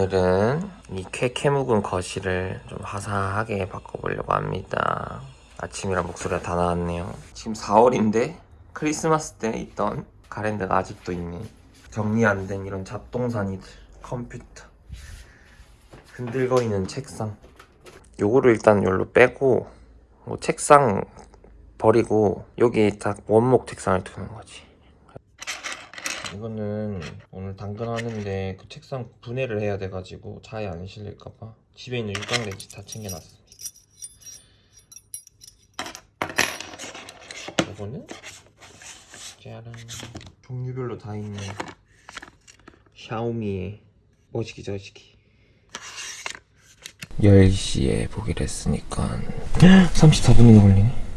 오늘은 이 쾌쾌 묵은 거실을 좀 화사하게 바꿔보려고 합니다. 아침이라 목소리가 다 나왔네요. 지금 4월인데 크리스마스 때 있던 가랜드가 아직도 있네. 정리 안 된 이런 잡동사니들, 컴퓨터, 흔들거리는 책상. 요거를 일단 여기로 빼고 뭐 책상 버리고 여기 딱 원목 책상을 두는 거지. 이거는 오늘 당근하는데 그 책상 분해를 해야 돼가지고 차에 안 실릴까봐 집에 있는 육각렌치 다 챙겨놨습니다. 이거는 짜란. 종류별로 다 있는 샤오미의 머시기 저시기. 10시에 보기로 했으니까 34분이나 걸리네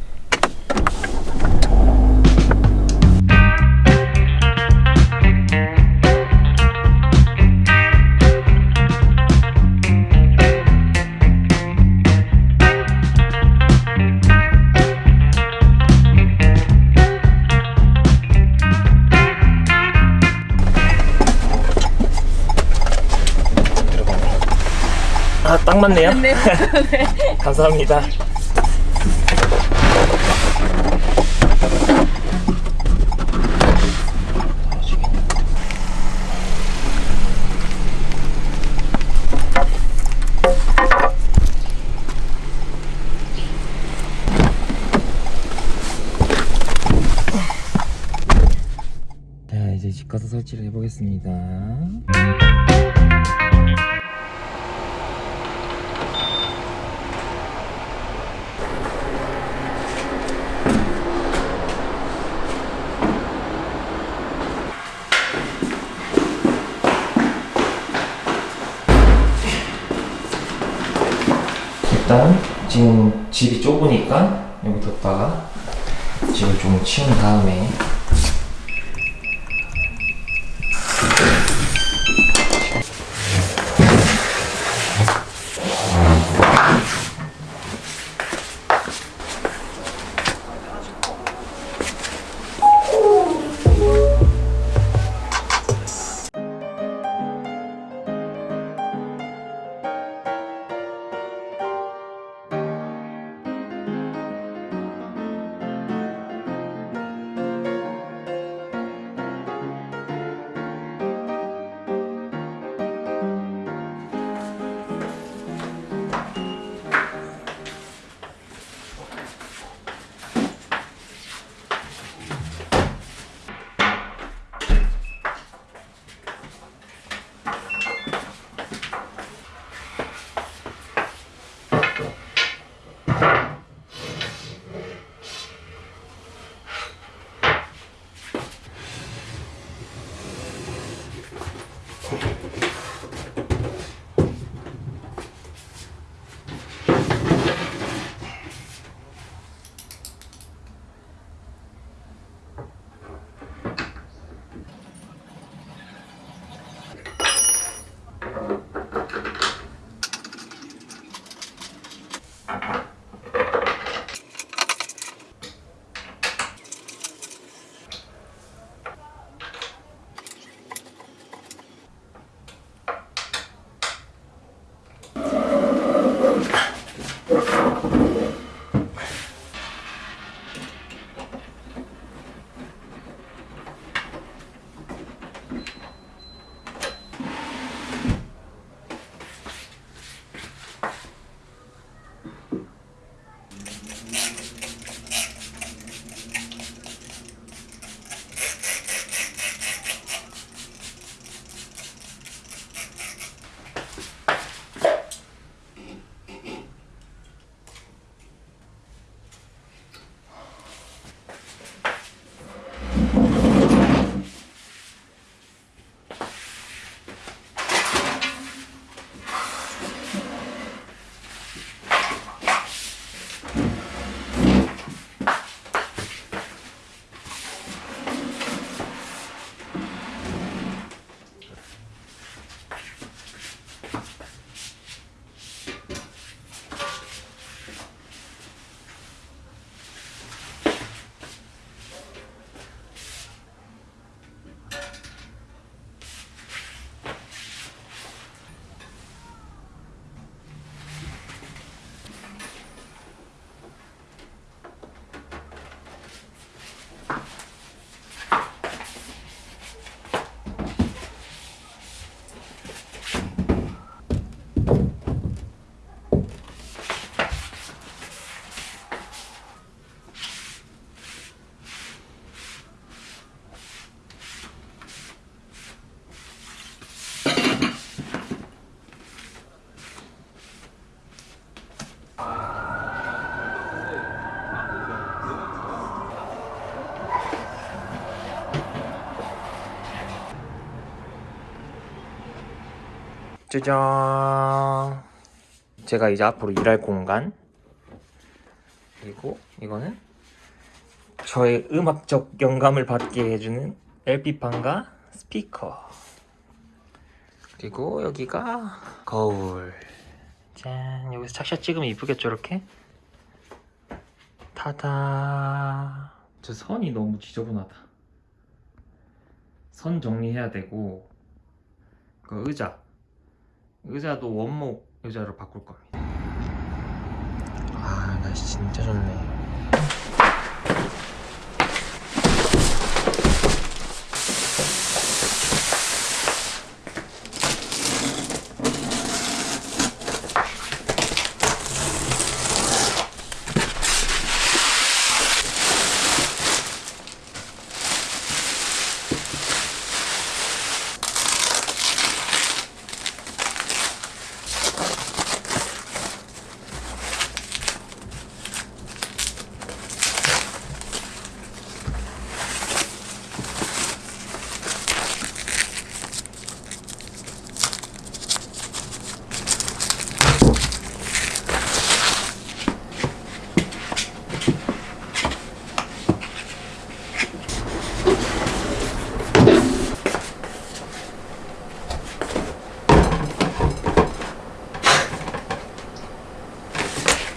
아, 딱 맞네요. 네. 감사합니다. 자, 이제 집 가서 설치를 해보겠습니다. 일단 지금 집이 좁으니까 여기 뒀다가 집을 좀 치운 다음에 Desculpa. 짜잔. 제가 이제 앞으로 일할 공간. 그리고 이거는 저의 음악적 영감을 받게 해주는 LP판과 스피커. 그리고 여기가 거울. 짠. 여기서 착샷 찍으면 이쁘겠죠, 이렇게? 타다. 저 선이 너무 지저분하다. 선 정리해야 되고, 그 의자. 의자도 원목 의자로 바꿀 겁니다. 아, 날씨 진짜 좋네.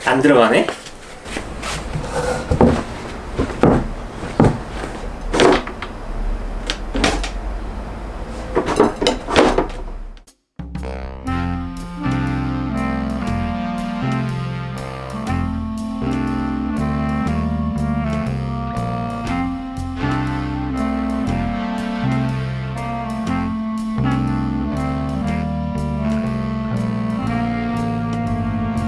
안 들어가네?